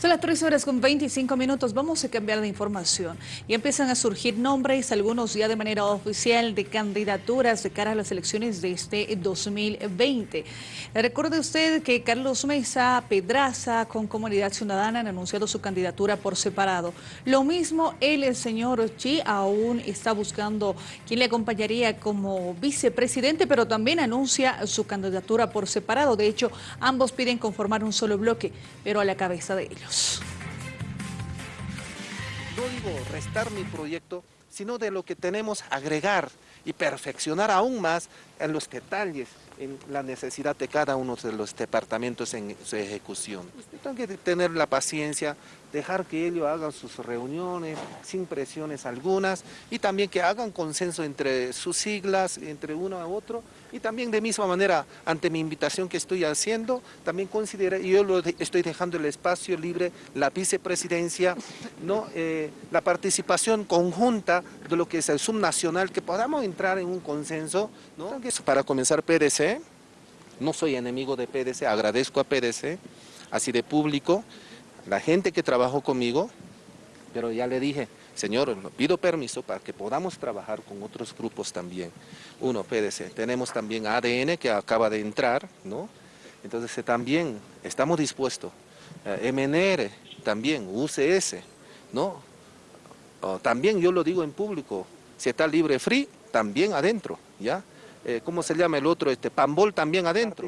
Son las 3 horas con 25 minutos, vamos a cambiar de información y empiezan a surgir nombres, algunos ya de manera oficial, de candidaturas de cara a las elecciones de este 2020. Recuerde usted que Carlos Mesa Pedraza con Comunidad Ciudadana han anunciado su candidatura por separado. Lo mismo el señor Chi aún está buscando quien le acompañaría como vicepresidente, pero también anuncia su candidatura por separado. De hecho, ambos piden conformar un solo bloque, pero a la cabeza de ellos. No digo restar mi proyecto, sino de lo que tenemos agregar y perfeccionar aún más en los detalles, en la necesidad de cada uno de los departamentos en su ejecución. Usted tiene que tener la paciencia, dejar que ellos hagan sus reuniones sin presiones algunas y también que hagan consenso entre sus siglas, entre uno a otro y también de misma manera ante mi invitación que estoy haciendo, también considera, yo lo estoy dejando el espacio libre, la vicepresidencia, ¿no? Eh, la participación conjunta de lo que es el subnacional, que podamos entrar en un consenso. ¿no? Para comenzar PDC, no soy enemigo de PDC, agradezco a PDC, así de público, la gente que trabajó conmigo, pero ya le dije, señor, pido permiso para que podamos trabajar con otros grupos también. Uno, PDC, tenemos también ADN que acaba de entrar, ¿no? Entonces eh, también estamos dispuestos. Eh, MNR, también, UCS, ¿no? También yo lo digo en público, si está libre free, también adentro, ¿ya? Eh, ¿Cómo se llama el otro? Este, Pambol también adentro.